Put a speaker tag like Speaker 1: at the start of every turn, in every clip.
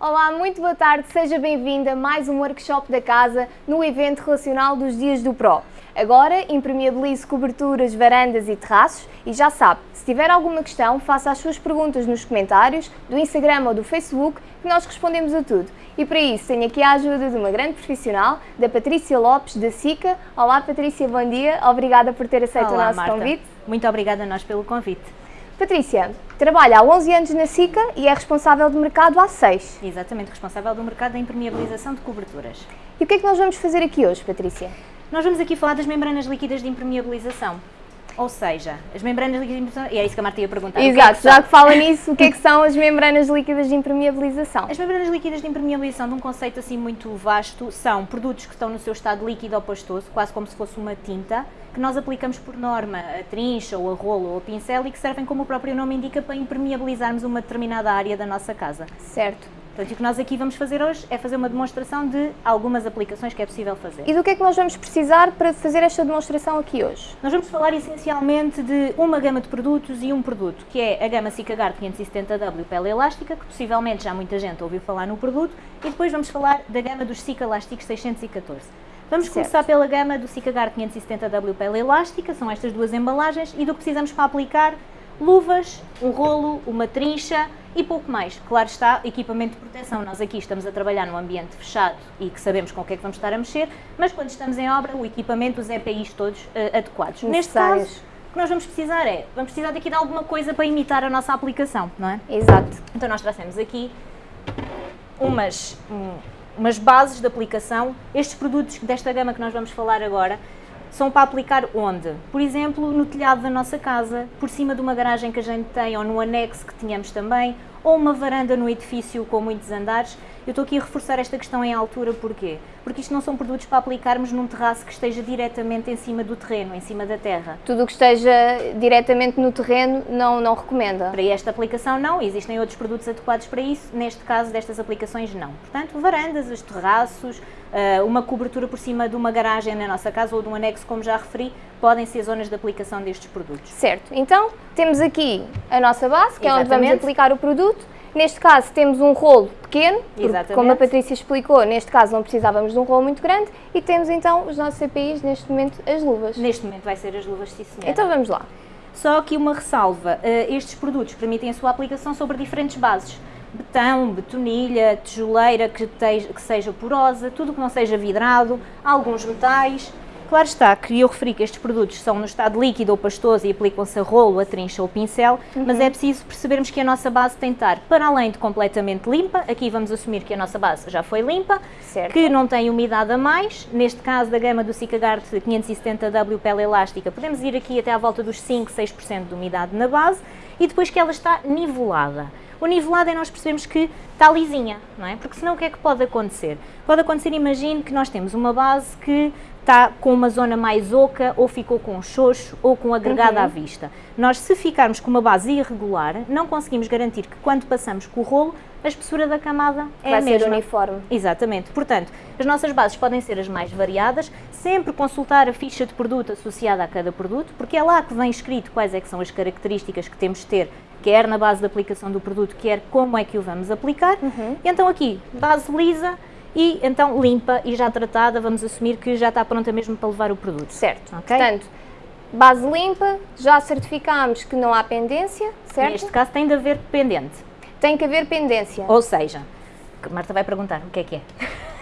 Speaker 1: Olá, muito boa tarde, seja bem-vinda a mais um workshop da casa no evento relacional dos Dias do Pro. Agora impermeabilize coberturas, varandas e terraços e já sabe, se tiver alguma questão, faça as suas perguntas nos comentários do Instagram ou do Facebook que nós respondemos a tudo. E para isso tenho aqui a ajuda de uma grande profissional, da Patrícia Lopes, da SICA. Olá Patrícia, bom dia, obrigada por ter aceito
Speaker 2: Olá,
Speaker 1: o nosso
Speaker 2: Marta.
Speaker 1: convite.
Speaker 2: Muito obrigada a nós pelo convite.
Speaker 1: Patrícia, trabalha há 11 anos na SICA e é responsável do mercado há 6.
Speaker 2: Exatamente, responsável do mercado da impermeabilização de coberturas.
Speaker 1: E o que é que nós vamos fazer aqui hoje, Patrícia?
Speaker 2: Nós vamos aqui falar das membranas líquidas de impermeabilização. Ou seja, as membranas líquidas de impermeabilização... E é isso que a Marta ia perguntar. o que é
Speaker 1: Exato,
Speaker 2: que
Speaker 1: já que fala nisso, o que é que são as membranas líquidas de impermeabilização?
Speaker 2: As membranas líquidas de impermeabilização, de um conceito assim muito vasto, são produtos que estão no seu estado líquido ou pastoso, quase como se fosse uma tinta, que nós aplicamos por norma a trincha, ou a rolo, ou a pincel e que servem, como o próprio nome indica, para impermeabilizarmos uma determinada área da nossa casa.
Speaker 1: Certo.
Speaker 2: Portanto, o que nós aqui vamos fazer hoje é fazer uma demonstração de algumas aplicações que é possível fazer.
Speaker 1: E do que é que nós vamos precisar para fazer esta demonstração aqui hoje?
Speaker 2: Nós vamos falar essencialmente de uma gama de produtos e um produto, que é a gama Cicagard 570W pele elástica, que possivelmente já muita gente ouviu falar no produto, e depois vamos falar da gama dos Cicalasticos 614. Vamos
Speaker 1: Certo.
Speaker 2: começar pela gama do Cicagard 570W pele elástica, são estas duas embalagens, e do que precisamos para aplicar luvas, um rolo, uma trincha e pouco mais. Claro está, equipamento de proteção. Nós aqui estamos a trabalhar num ambiente fechado e que sabemos com o que é que vamos estar a mexer, mas quando estamos em obra, o equipamento, os EPIs todos eh, adequados. Neste caso, o que nós vamos precisar é, vamos precisar daqui de alguma coisa para imitar a nossa aplicação, não é?
Speaker 1: Exato.
Speaker 2: Então nós trouxemos aqui umas, um, umas bases de aplicação. Estes produtos desta gama que nós vamos falar agora são para aplicar onde? Por exemplo, no telhado da nossa casa, por cima de uma garagem que a gente tem ou no anexo que tínhamos também, ou uma varanda no edifício com muitos andares. Eu estou aqui a reforçar esta questão em altura, porquê? Porque isto não são produtos para aplicarmos num terraço que esteja diretamente em cima do terreno, em cima da terra.
Speaker 1: Tudo o que esteja diretamente no terreno não, não recomenda.
Speaker 2: Para esta aplicação não, existem outros produtos adequados para isso, neste caso destas aplicações não. Portanto, varandas, os terraços, uma cobertura por cima de uma garagem na nossa casa ou de um anexo, como já referi, podem ser zonas de aplicação destes produtos.
Speaker 1: Certo. Então, temos aqui a nossa base, que é onde vamos
Speaker 2: Exatamente.
Speaker 1: aplicar o produto. Neste caso, temos um rolo pequeno, porque,
Speaker 2: Exatamente.
Speaker 1: como a Patrícia explicou, neste caso não precisávamos de um rolo muito grande. E temos então os nossos EPIs, neste momento, as luvas.
Speaker 2: Neste momento vai ser as luvas, sim senhora.
Speaker 1: Então vamos lá.
Speaker 2: Só aqui uma ressalva, eh, estes produtos permitem a sua aplicação sobre diferentes bases. Betão, betonilha, tijoleira que, tej- que seja porosa, tudo que não seja vidrado, alguns metais. Claro está que eu referi que estes produtos são no estado líquido ou pastoso e aplicam-se a rolo, a trincha ou pincel, mas é preciso percebermos que a nossa base tem de estar para além de completamente limpa, aqui vamos assumir que a nossa base já foi limpa,
Speaker 1: Certo.
Speaker 2: que não tem umidade a mais, neste caso da gama do Cicagard 570W pele elástica, podemos ir aqui até à volta dos 5, 6% de umidade na base e depois que ela está nivelada. O nivelado é nós percebemos que está lisinha, não é? Porque senão o que é que pode acontecer? Pode acontecer, imagine que nós temos uma base que está com uma zona mais oca ou ficou com xoxo ou com agregado à vista. Nós, se ficarmos com uma base irregular, não conseguimos garantir que quando passamos com o rolo, a espessura da camada é
Speaker 1: Vai
Speaker 2: a
Speaker 1: ser
Speaker 2: mesma.
Speaker 1: uniforme.
Speaker 2: Exatamente. Portanto, as nossas bases podem ser as mais variadas, sempre consultar a ficha de produto associada a cada produto, porque é lá que vem escrito quais é que são as características que temos de ter, quer na base de aplicação do produto, quer como é que o vamos aplicar. E então aqui, base lisa e então limpa e já tratada, vamos assumir que já está pronta mesmo para levar o produto.
Speaker 1: Certo.
Speaker 2: Ok?
Speaker 1: Portanto, base limpa, já certificámos que não há pendência, certo?
Speaker 2: Neste caso tem de haver pendente,
Speaker 1: Tem que haver pendência.
Speaker 2: ou seja, Marta vai perguntar o que é que é.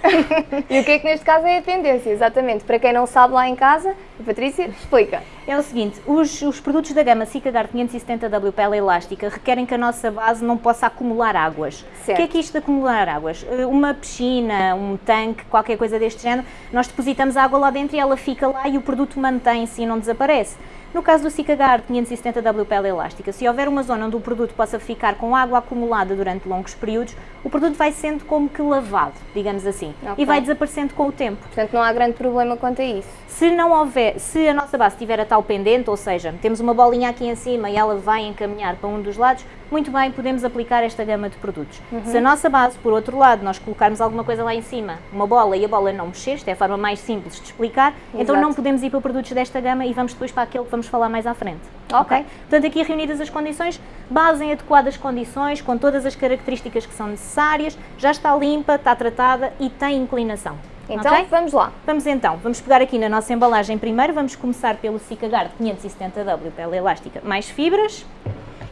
Speaker 1: E o que é que neste caso é a pendência? Exatamente. Para quem não sabe lá em casa, a Patrícia explica.
Speaker 2: É o seguinte, os, os produtos da gama Cicagard 570W pele elástica requerem que a nossa base não possa acumular águas.
Speaker 1: Certo.
Speaker 2: O que é que isto de acumular águas? Eh, Uma piscina, um tanque, qualquer coisa deste género, nós depositamos a água lá dentro e ela fica lá e o produto mantém-se e não desaparece. No caso do Cicagard 570W pele elástica, se houver uma zona onde o produto possa ficar com água acumulada durante longos períodos, o produto vai sendo como que lavado, digamos assim,
Speaker 1: Ok.
Speaker 2: e vai desaparecendo com o tempo.
Speaker 1: Portanto, não há grande problema quanto a isso.
Speaker 2: Se não houver, se a nossa base tiver a tal pendente, ou seja, temos uma bolinha aqui em cima e ela vai encaminhar para um dos lados, muito bem, podemos aplicar esta gama de produtos. Uhum. Se a nossa base, por outro lado, nós colocarmos alguma coisa lá em cima, uma bola e a bola não mexer, esta é a forma mais simples de explicar, Exato. então não podemos ir para produtos desta gama e vamos depois para aquele que vamos falar mais à frente. Ok. okay? Portanto, aqui reunidas as condições, base em adequadas condições, com todas as características que são necessárias, já está limpa, está tratada e tem inclinação.
Speaker 1: Então, okay? vamos lá.
Speaker 2: Vamos então, vamos pegar aqui na nossa embalagem primeiro, vamos começar pelo Cicagard 570W, pele elástica, mais fibras.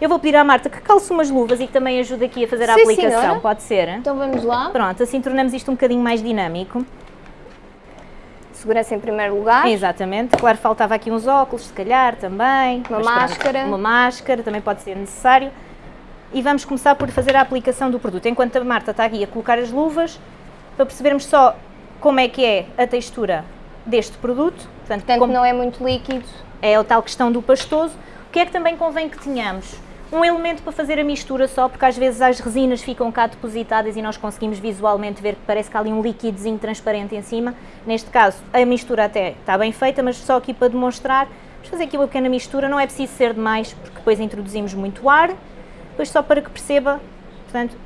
Speaker 2: Eu vou pedir à Marta que calce umas luvas e que também ajude aqui a fazer a Sim, aplicação, senhora. pode ser?
Speaker 1: Então vamos lá.
Speaker 2: Pronto, assim tornamos isto um bocadinho mais dinâmico.
Speaker 1: Segurança em primeiro lugar.
Speaker 2: Exatamente. Claro, faltava aqui uns óculos, se calhar, também.
Speaker 1: Uma máscara.
Speaker 2: Pronto, uma máscara, também pode ser necessário. E vamos começar por fazer a aplicação do produto. Enquanto a Marta está aqui a colocar as luvas, para percebermos só como é que é a textura deste produto.
Speaker 1: Portanto, Portanto não é muito líquido.
Speaker 2: É a tal questão do pastoso. O que é que também convém que tenhamos? Um elemento para fazer a mistura só, porque às vezes as resinas ficam cá depositadas e nós conseguimos visualmente ver que parece que há ali um líquidozinho transparente em cima. Neste caso, a mistura até está bem feita, mas só aqui para demonstrar, vamos fazer aqui uma pequena mistura, não é preciso ser demais, porque depois introduzimos muito ar, depois só para que perceba, portanto,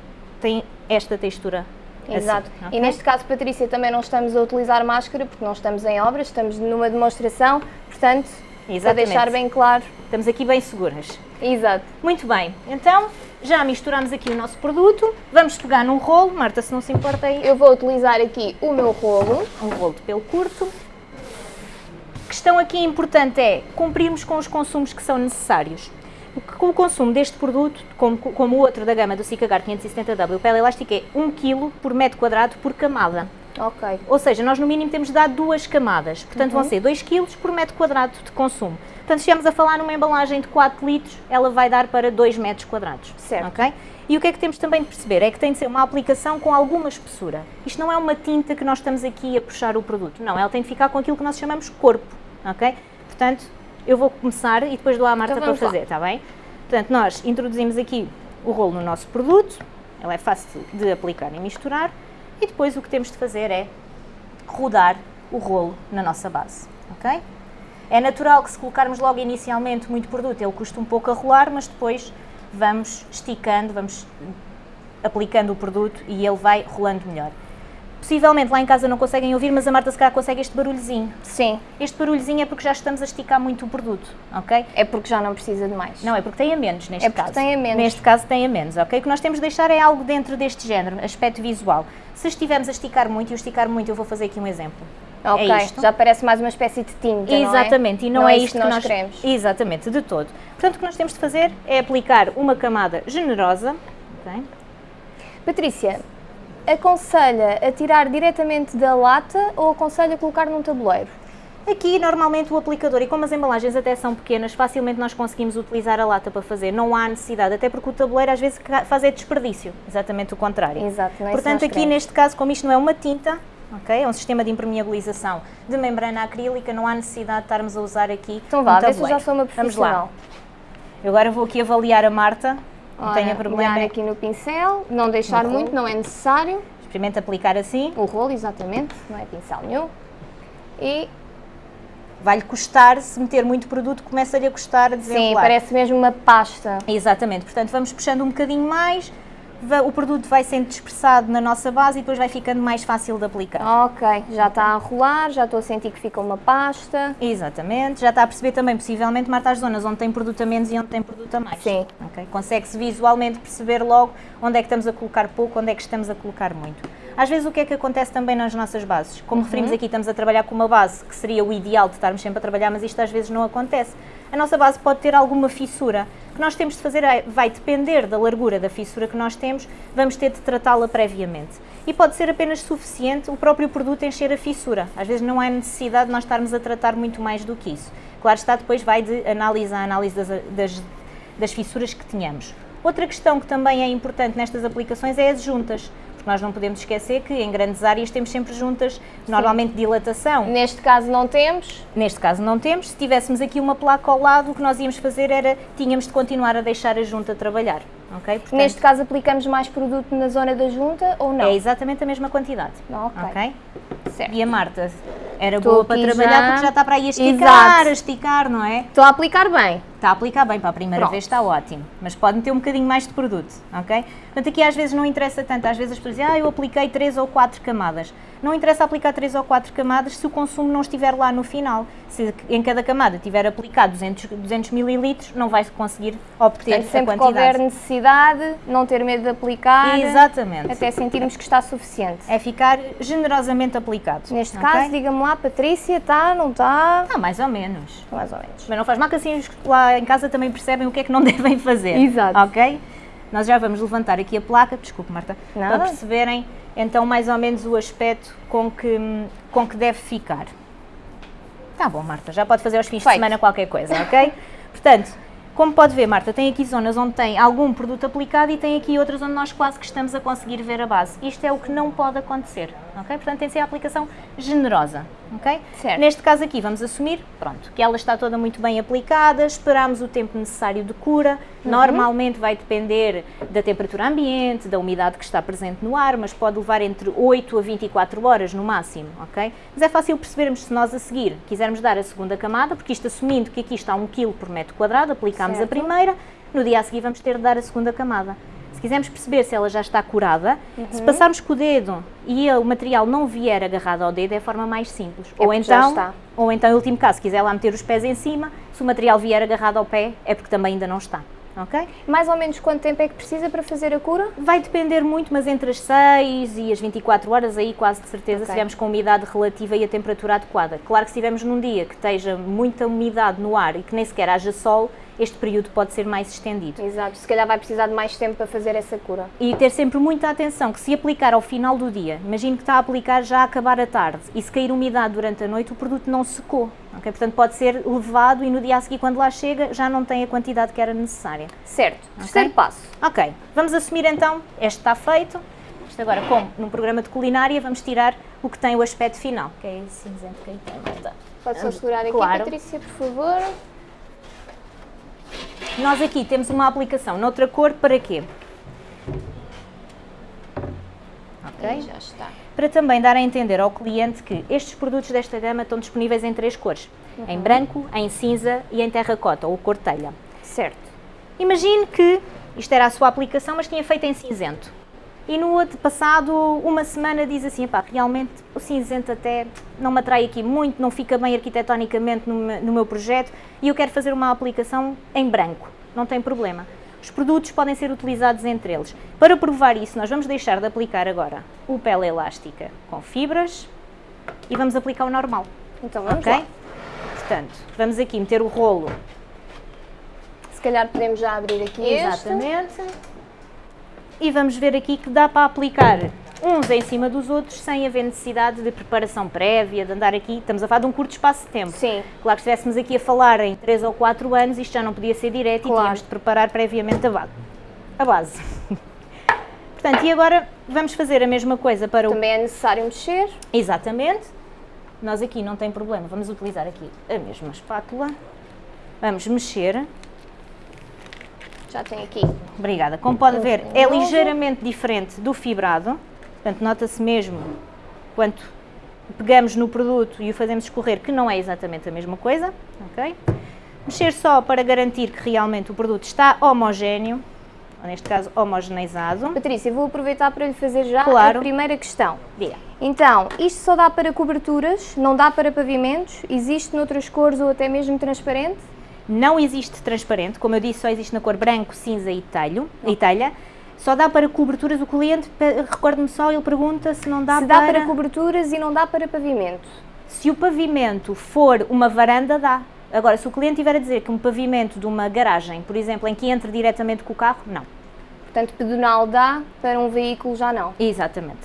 Speaker 2: tem esta textura
Speaker 1: assim, Exato. Assim, okay? E neste caso, Patrícia, também não estamos a utilizar máscara porque não estamos em obras, estamos numa demonstração, portanto, Exatamente. para deixar bem claro.
Speaker 2: Estamos aqui bem seguras.
Speaker 1: Exato.
Speaker 2: Muito bem, então já misturamos aqui o nosso produto, vamos pegar num rolo, Marta se não se importa aí.
Speaker 1: Eu vou utilizar aqui o meu rolo.
Speaker 2: Um rolo de pelo curto. A questão aqui importante é cumprirmos com os consumos que são necessários. O consumo deste produto, como, como o outro da gama do Cicagar 570W, pele elástica é 1 kg por metro quadrado por camada.
Speaker 1: Ok.
Speaker 2: Ou seja, nós no mínimo temos de dar duas camadas, portanto uhum. vão ser 2 kg por metro quadrado de consumo. Portanto, se estivermos a falar numa embalagem de 4 litros, ela vai dar para 2 metros quadrados.
Speaker 1: Certo.
Speaker 2: Okay? E o que é que temos também de perceber? É que tem de ser uma aplicação com alguma espessura. Isto não é uma tinta que nós estamos aqui a puxar o produto. Não, ela tem de ficar com aquilo que nós chamamos corpo. Ok? Portanto, eu vou começar e depois dou à Marta então para fazer, está bem? Portanto, nós introduzimos aqui o rolo no nosso produto. Ela é fácil de aplicar e misturar. E depois o que temos de fazer é rodar o rolo na nossa base. Ok? É natural que se colocarmos logo inicialmente muito produto, ele custa um pouco a rolar, mas depois vamos esticando, vamos aplicando o produto e ele vai rolando melhor. Possivelmente lá em casa não conseguem ouvir, mas a Marta se calhar consegue este barulhozinho.
Speaker 1: Sim.
Speaker 2: Este barulhozinho é porque já estamos a esticar muito o produto, ok?
Speaker 1: É porque já não precisa de mais.
Speaker 2: Não, é porque tem a menos neste
Speaker 1: é
Speaker 2: caso.
Speaker 1: tem a menos.
Speaker 2: Neste caso tem a menos, ok? O que nós temos de deixar é algo dentro deste género, aspecto visual. Se estivermos a esticar muito, e o esticar muito, eu vou fazer aqui um exemplo.
Speaker 1: Ok,
Speaker 2: é
Speaker 1: já parece mais uma espécie de tinta,
Speaker 2: Exatamente,
Speaker 1: não é?
Speaker 2: e não, não é, é isto que nós, nós queremos. Exatamente, de todo. Portanto, o que nós temos de fazer é aplicar uma camada generosa. Okay.
Speaker 1: Patrícia, aconselha a tirar diretamente da lata ou aconselha a colocar num tabuleiro?
Speaker 2: Aqui, normalmente, o aplicador, e como as embalagens até são pequenas, facilmente nós conseguimos utilizar a lata para fazer. Não há necessidade, até porque o tabuleiro às vezes faz é desperdício. Exatamente o contrário.
Speaker 1: Exato, não é
Speaker 2: Portanto, aqui
Speaker 1: queremos.
Speaker 2: neste caso, como isto não é uma tinta, ok? É um sistema de impermeabilização de membrana acrílica, não há necessidade de estarmos a usar aqui
Speaker 1: Então vá, um vê se já sou uma profissional. Vamos lá.
Speaker 2: Eu agora vou aqui avaliar a Marta, não tenho problema.
Speaker 1: aqui no pincel, não deixar no muito, não é necessário.
Speaker 2: Experimenta aplicar assim.
Speaker 1: O rolo, exatamente, não é pincel nenhum. E
Speaker 2: vai-lhe custar, se meter muito produto, começa-lhe a custar a desenrolar.
Speaker 1: Sim, parece mesmo uma pasta.
Speaker 2: Exatamente, portanto vamos puxando um bocadinho mais, o produto vai sendo dispersado na nossa base e depois vai ficando mais fácil de aplicar.
Speaker 1: Ok, já está a rolar, já estou a sentir que fica uma pasta.
Speaker 2: Exatamente, já está a perceber também, possivelmente, Marta, as zonas onde tem produto a menos e onde tem produto a mais.
Speaker 1: Sim.
Speaker 2: Okay? Consegue-se visualmente perceber logo onde é que estamos a colocar pouco, onde é que estamos a colocar muito. Às vezes o que é que acontece também nas nossas bases? Como uhum. referimos aqui, estamos a trabalhar com uma base que seria o ideal de estarmos sempre a trabalhar, mas isto às vezes não acontece. A nossa base pode ter alguma fissura. O que nós temos de fazer é, vai depender da largura da fissura que nós temos, vamos ter de tratá-la previamente. E pode ser apenas suficiente o próprio produto encher a fissura. Às vezes não há necessidade de nós estarmos a tratar muito mais do que isso. Claro está, depois vai de análise a análise das, das, das fissuras que tenhamos. Outra questão que também é importante nestas aplicações é as juntas porque nós não podemos esquecer que em grandes áreas temos sempre juntas, normalmente dilatação.
Speaker 1: Neste caso não temos?
Speaker 2: Neste caso não temos. Se tivéssemos aqui uma placa ao lado, o que nós íamos fazer era, tínhamos de continuar a deixar a junta trabalhar. Okay?
Speaker 1: Portanto, Neste caso aplicamos mais produto na zona da junta ou não?
Speaker 2: É exatamente a mesma quantidade.
Speaker 1: Ok.
Speaker 2: okay? Certo. E a Marta Era
Speaker 1: Estou
Speaker 2: boa para trabalhar
Speaker 1: já.
Speaker 2: porque já está para aí a esticar,
Speaker 1: Exato.
Speaker 2: a esticar, não é?
Speaker 1: Estou a aplicar bem.
Speaker 2: Está a aplicar bem para a primeira
Speaker 1: Pronto.
Speaker 2: vez, está ótimo. Mas pode meter um bocadinho mais de produto, ok? Portanto, aqui às vezes não interessa tanto. Às vezes as pessoas dizem, ah, eu apliquei 3 ou 4 camadas. Não interessa aplicar 3 ou 4 camadas se o consumo não estiver lá no final. Se em cada camada tiver aplicado 200, 200 mililitros, não vai conseguir obter
Speaker 1: Portanto, sempre
Speaker 2: a
Speaker 1: que houver
Speaker 2: quantidade.
Speaker 1: necessidade, não ter medo de aplicar.
Speaker 2: Exatamente.
Speaker 1: Até sentirmos que está suficiente.
Speaker 2: É ficar generosamente aplicado.
Speaker 1: Neste
Speaker 2: ok?
Speaker 1: caso, diga-me lá, Patrícia, está, não está?
Speaker 2: Ah, mais ou menos.
Speaker 1: Mais ou menos.
Speaker 2: Mas não faz mal que assim que lá em casa também percebem o que é que não devem fazer.
Speaker 1: Exato.
Speaker 2: Ok? Nós já vamos levantar aqui a placa, desculpe Marta,
Speaker 1: Nada.
Speaker 2: para perceberem então mais ou menos o aspecto com que, com que deve ficar. Tá bom, Marta, já pode fazer aos fins
Speaker 1: Feito.
Speaker 2: de semana qualquer coisa, ok? Portanto, como pode ver, Marta, tem aqui zonas onde tem algum produto aplicado e tem aqui outras onde nós quase que estamos a conseguir ver a base. Isto é o que não pode acontecer, ok? Portanto, tem de ser a aplicação generosa, ok?
Speaker 1: Certo.
Speaker 2: Neste caso aqui, vamos assumir, pronto, que ela está toda muito bem aplicada, esperamos o tempo necessário de cura,
Speaker 1: Uhum.
Speaker 2: normalmente vai depender da temperatura ambiente, da umidade que está presente no ar, mas pode levar entre 8 a 24 horas no máximo, ok? Mas é fácil percebermos se nós a seguir quisermos dar a segunda camada, porque isto assumindo que aqui está 1 kg por metro quadrado, aplicamos a
Speaker 1: Certo.
Speaker 2: primeira, no dia a seguir vamos ter de dar a segunda camada. Se quisermos perceber se ela já está curada,
Speaker 1: Uhum.
Speaker 2: se passarmos com o dedo e o material não vier agarrado ao dedo, é a forma mais simples.
Speaker 1: É
Speaker 2: ou, então, ou então, em último caso, se quiser lá meter os pés em cima, se o material vier agarrado ao pé, é porque também ainda não está. Ok?
Speaker 1: Mais ou menos quanto tempo é que precisa para fazer a cura?
Speaker 2: Vai depender muito, mas entre as 6 e as 24 horas, aí quase de certeza,
Speaker 1: Ok.
Speaker 2: se estivermos com a umidade relativa e a temperatura adequada. Claro que se estivermos num dia que esteja muita umidade no ar e que nem sequer haja sol, este período pode ser mais estendido.
Speaker 1: Exato, se calhar vai precisar de mais tempo para fazer essa cura.
Speaker 2: E ter sempre muita atenção que se aplicar ao final do dia, imagino que está a aplicar já a acabar a tarde e se cair umidade durante a noite, o produto não secou. Ok? Portanto, pode ser levado e no dia a seguir, quando lá chega, já não tem a quantidade que era necessária.
Speaker 1: Certo, terceiro passo.
Speaker 2: Ok, vamos assumir então, este está feito. Isto agora, como num programa de culinária, vamos tirar o que tem o aspecto final, que é esse cinzento que aí tem.
Speaker 1: Pode só segurar aqui,
Speaker 2: Claro.
Speaker 1: Patrícia, por favor.
Speaker 2: Nós aqui temos uma aplicação noutra cor para quê? Ok?
Speaker 1: E já está.
Speaker 2: Para também dar a entender ao cliente que estes produtos desta gama estão disponíveis em três cores: em branco, em cinza e em terracota ou cor telha.
Speaker 1: Certo.
Speaker 2: Imagine que isto era a sua aplicação, mas tinha feito em cinzento. E no outro passado uma semana diz assim, pá, realmente o cinzento até não me atrai aqui muito, não fica bem arquitetonicamente no, no meu projeto e eu quero fazer uma aplicação em branco. Não tem problema. Os produtos podem ser utilizados entre eles. Para provar isso, nós vamos deixar de aplicar agora o pele elástica com fibras e vamos aplicar o normal.
Speaker 1: Então vamos
Speaker 2: Ok?
Speaker 1: lá.
Speaker 2: Portanto, vamos aqui meter o rolo
Speaker 1: Se calhar podemos já abrir aqui este.
Speaker 2: Exatamente. E vamos ver aqui que dá para aplicar uns em cima dos outros sem haver necessidade de preparação prévia, de andar aqui. Estamos a falar de um curto espaço de tempo.
Speaker 1: Sim.
Speaker 2: Claro que se estivéssemos aqui a falar em 3 ou 4 anos, isto já não podia ser direto
Speaker 1: Claro.
Speaker 2: e tínhamos de preparar previamente a base. A base. Portanto, e agora vamos fazer a mesma coisa para o
Speaker 1: Também é necessário mexer.
Speaker 2: Exatamente. Nós aqui não tem problema, vamos utilizar aqui a mesma espátula. Vamos mexer.
Speaker 1: Já tem aqui.
Speaker 2: Obrigada. Como pode ver, é ligeiramente diferente do fibrado. Portanto, nota-se mesmo quanto pegamos no produto e o fazemos escorrer que não é exatamente a mesma coisa. ok? Mexer só para garantir que realmente o produto está homogéneo, ou neste caso homogeneizado.
Speaker 1: Patrícia, vou aproveitar para lhe fazer já
Speaker 2: Claro.
Speaker 1: a primeira questão.
Speaker 2: Diga.
Speaker 1: Então, isto só dá para coberturas, não dá para pavimentos? Existe noutras cores ou até mesmo transparente?
Speaker 2: Não existe transparente, como eu disse, só existe na cor branco, cinza e telho, e telha. Só dá para coberturas. O cliente, recordo-me só, ele pergunta se não dá
Speaker 1: Se dá
Speaker 2: para...
Speaker 1: para coberturas e não dá para pavimento.
Speaker 2: Se o pavimento for uma varanda, dá. Agora, se o cliente tiver a dizer que um pavimento de uma garagem, por exemplo, em que entre diretamente com o carro, não.
Speaker 1: Portanto, pedonal dá, para um veículo já não.
Speaker 2: Exatamente.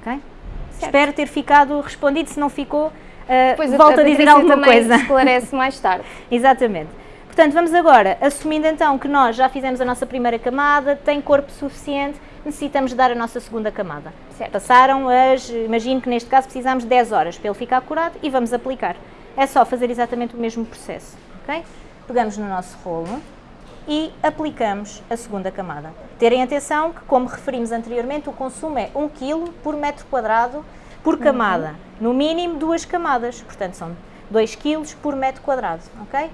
Speaker 2: Ok?
Speaker 1: Certo.
Speaker 2: Espero ter ficado respondido. Se não ficou, uh,
Speaker 1: Depois
Speaker 2: volto a, dizer
Speaker 1: Patrícia
Speaker 2: alguma
Speaker 1: também
Speaker 2: coisa.
Speaker 1: esclarece mais tarde.
Speaker 2: Exatamente. Portanto, vamos agora, assumindo então que nós já fizemos a nossa primeira camada, tem corpo suficiente, necessitamos dar a nossa segunda camada.
Speaker 1: Certo.
Speaker 2: Passaram as, imagino que neste caso precisamos de 10 horas para ele ficar curado e vamos aplicar. É só fazer exatamente o mesmo processo, ok? Pegamos no nosso rolo e aplicamos a segunda camada. Terem atenção que, como referimos anteriormente, o consumo é 1 kg por metro quadrado por camada. No mínimo duas camadas, portanto são 2 kg por metro quadrado, ok?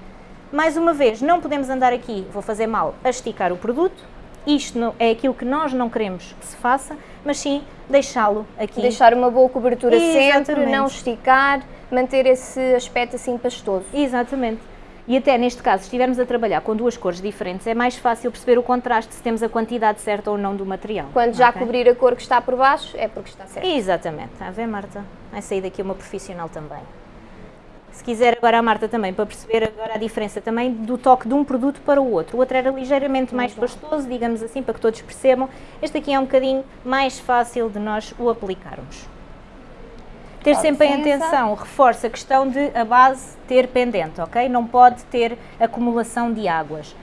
Speaker 2: Mais uma vez, não podemos andar aqui, vou fazer mal, a esticar o produto. Isto é aquilo que nós não queremos que se faça, mas sim deixá-lo aqui.
Speaker 1: Deixar uma boa cobertura sempre,
Speaker 2: Exatamente.
Speaker 1: não esticar, manter esse aspecto assim pastoso.
Speaker 2: Exatamente. E até neste caso, se estivermos a trabalhar com duas cores diferentes, é mais fácil perceber o contraste se temos a quantidade certa ou não do material.
Speaker 1: Quando já
Speaker 2: ok?
Speaker 1: cobrir a cor que está por baixo, é porque está certo.
Speaker 2: Exatamente. Está a ver, Marta? Vai sair daqui uma profissional também. Se quiser agora a Marta também, para perceber agora a diferença também do toque de um produto para o outro. O outro era ligeiramente mais pastoso, digamos assim, para que todos percebam. Este aqui é um bocadinho mais fácil de nós o aplicarmos. Ter sempre em atenção, reforça a questão de a base ter pendente, ok? Não pode ter acumulação de águas.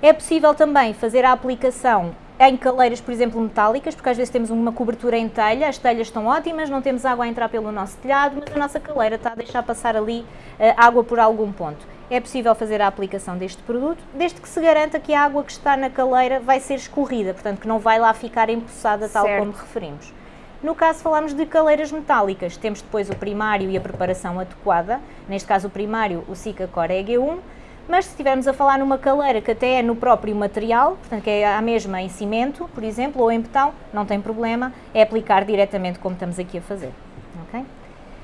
Speaker 2: É possível também fazer a aplicação em caleiras, por exemplo, metálicas, porque às vezes temos uma cobertura em telha, as telhas estão ótimas, não temos água a entrar pelo nosso telhado, mas a nossa caleira está a deixar passar ali eh, água por algum ponto. É possível fazer a aplicação deste produto, desde que se garanta que a água que está na caleira vai ser escorrida, portanto que não vai lá ficar empoçada tal
Speaker 1: Certo.
Speaker 2: como referimos. No caso, falamos de caleiras metálicas. Temos depois o primário e a preparação adequada. Neste caso, o primário, o Sika Core EG1. Mas se estivermos a falar numa caleira que até é no próprio material, portanto que é a mesma em cimento, por exemplo, ou em betão, não tem problema, é aplicar diretamente como estamos aqui a fazer. ok?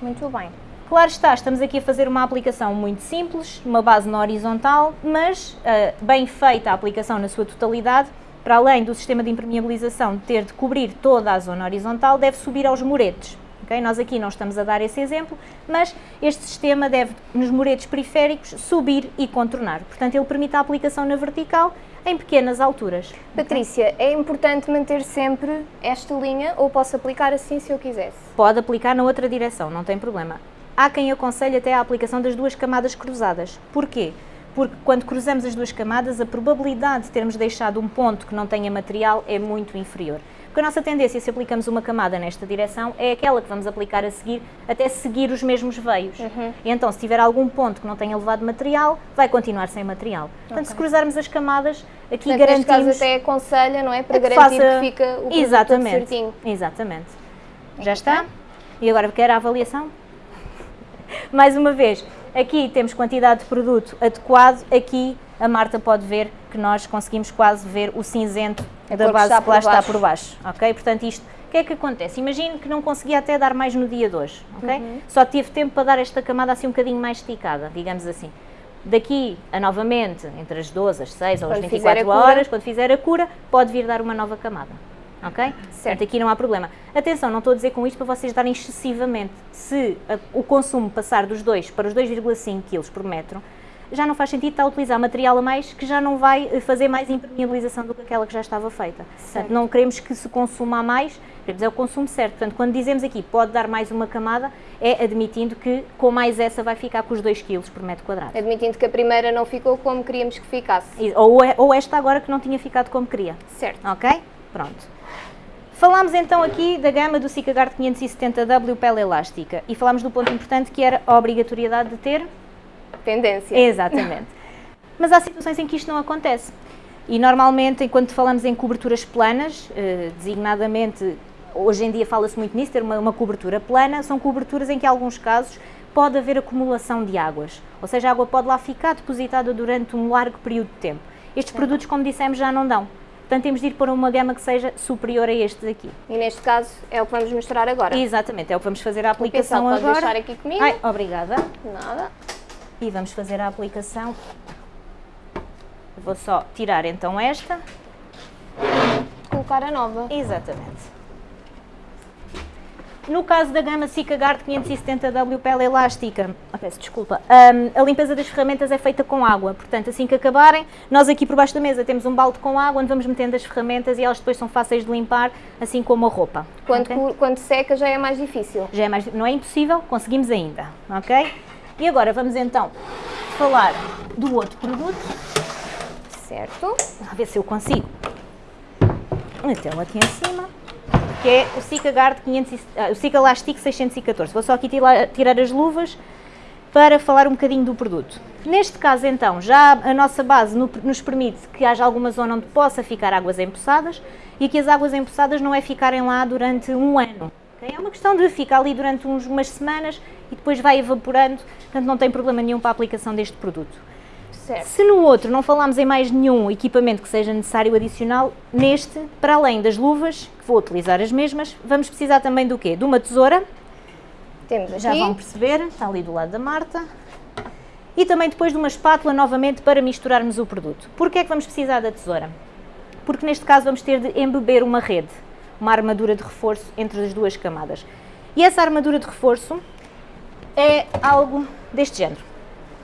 Speaker 1: Muito bem.
Speaker 2: Claro está, estamos aqui a fazer uma aplicação muito simples, uma base na horizontal, mas ah, bem feita a aplicação na sua totalidade, para além do sistema de impermeabilização ter de cobrir toda a zona horizontal, deve subir aos muretes. Ok? Nós aqui não estamos a dar esse exemplo, mas este sistema deve, nos muretes periféricos, subir e contornar. Portanto, ele permite a aplicação na vertical em pequenas alturas.
Speaker 1: Patrícia, é importante manter sempre esta linha ou posso aplicar assim se eu quisesse?
Speaker 2: pode aplicar na outra direção, não tem problema. Há quem aconselhe até a aplicação das duas camadas cruzadas. Porquê? Porque quando cruzamos as duas camadas, a probabilidade de termos deixado um ponto que não tenha material é muito inferior. Porque a nossa tendência, se aplicamos uma camada nesta direção, é aquela que vamos aplicar a seguir, até seguir os mesmos veios. E então, se tiver algum ponto que não tenha levado material, vai continuar sem material. Portanto, se cruzarmos as camadas, aqui
Speaker 1: Portanto,
Speaker 2: garantimos...
Speaker 1: até aconselha, não é? Para
Speaker 2: É que
Speaker 1: garantir
Speaker 2: faça-
Speaker 1: que fica o produto
Speaker 2: Exatamente,
Speaker 1: certinho.
Speaker 2: exatamente. Já está? E agora quer a avaliação? Mais uma vez, aqui temos quantidade de produto adequado, aqui a Marta pode ver que nós conseguimos quase ver o cinzento
Speaker 1: A
Speaker 2: da base que lá está por baixo, ok? Portanto, isto, o que é que acontece? Imagine que não conseguia até dar mais no dia de hoje, ok?
Speaker 1: Uhum.
Speaker 2: Só tive tempo para dar esta camada assim um bocadinho mais esticada, digamos assim. Daqui a novamente, entre as 12, as 6 ou as
Speaker 1: Quando fizer
Speaker 2: 24
Speaker 1: a cura.
Speaker 2: horas, quando fizer a cura, pode vir dar uma nova camada. Ok? Portanto, aqui não há problema. Atenção, não estou a dizer com isto para vocês darem excessivamente. Se a- o consumo passar dos 2 para os 2,5 kg por metro, já não faz sentido estar a utilizar material a mais que já não vai eh, fazer mais impermeabilização do que aquela que já estava feita. Portanto, não queremos que se consuma mais, queremos é o consumo certo. Portanto, quando dizemos aqui pode dar mais uma camada, é admitindo que com mais essa vai ficar com os 2 kg por metro quadrado.
Speaker 1: Admitindo que a primeira não ficou como queríamos que ficasse.
Speaker 2: Ou, é- ou esta agora que não tinha ficado como queria.
Speaker 1: Certo.
Speaker 2: Ok? Pronto. Falámos então aqui da gama do Sikagard 570W pele elástica e falámos do ponto importante que era a obrigatoriedade de ter.
Speaker 1: Tendência.
Speaker 2: Exatamente. Mas há situações em que isto não acontece. E normalmente, enquanto falamos em coberturas planas, eh, designadamente, hoje em dia fala-se muito nisso, ter uma, uma cobertura plana, são coberturas em que, em alguns casos, pode haver acumulação de águas. Ou seja, a água pode lá ficar depositada durante um largo período de tempo. Estes produtos, como dissemos, já não dão. Portanto, temos de ir para uma gama que seja superior a estes aqui.
Speaker 1: E neste caso é o que vamos mostrar agora.
Speaker 2: Exatamente, é o que vamos fazer a
Speaker 1: O
Speaker 2: aplicação
Speaker 1: pode
Speaker 2: agora.
Speaker 1: deixar aqui comigo.
Speaker 2: Ai, obrigada.
Speaker 1: Nada.
Speaker 2: E vamos fazer a aplicação. Vou só tirar então esta.
Speaker 1: Colocar a nova.
Speaker 2: Exatamente. No caso da gama Sikagard 570W pele elástica, ah, peço desculpa, hum, a limpeza das ferramentas é feita com água, portanto assim que acabarem, nós aqui por baixo da mesa temos um balde com água onde vamos metendo as ferramentas e elas depois são fáceis de limpar, assim como a roupa.
Speaker 1: Quando, quando seca já é mais difícil.
Speaker 2: Já é mais, não é impossível, conseguimos ainda, ok? E agora vamos então falar do outro produto,
Speaker 1: Certo.
Speaker 2: a ver se eu consigo. Então aqui em cima, que é o Sikagard 500, e- ah, o Sikalastic 614. Vou só aqui tirar, tirar as luvas para falar um bocadinho do produto. Neste caso então, já a nossa base no- nos permite que haja alguma zona onde possa ficar águas empoçadas e que as águas empoçadas não é ficarem lá durante um ano. Okay? É uma questão de ficar ali durante uns, umas semanas e depois vai evaporando, portanto não tem problema nenhum para a aplicação deste produto.
Speaker 1: Certo.
Speaker 2: Se no outro não falarmos em mais nenhum equipamento que seja necessário adicional, neste, para além das luvas, que vou utilizar as mesmas, vamos precisar também do quê? De uma tesoura,
Speaker 1: Temos aqui.
Speaker 2: já vão perceber, está ali do lado da Marta. E também depois de uma espátula novamente para misturarmos o produto. Porquê é que vamos precisar da tesoura? Porque neste caso vamos ter de embeber uma rede, uma armadura de reforço entre as duas camadas. E essa armadura de reforço é algo deste género.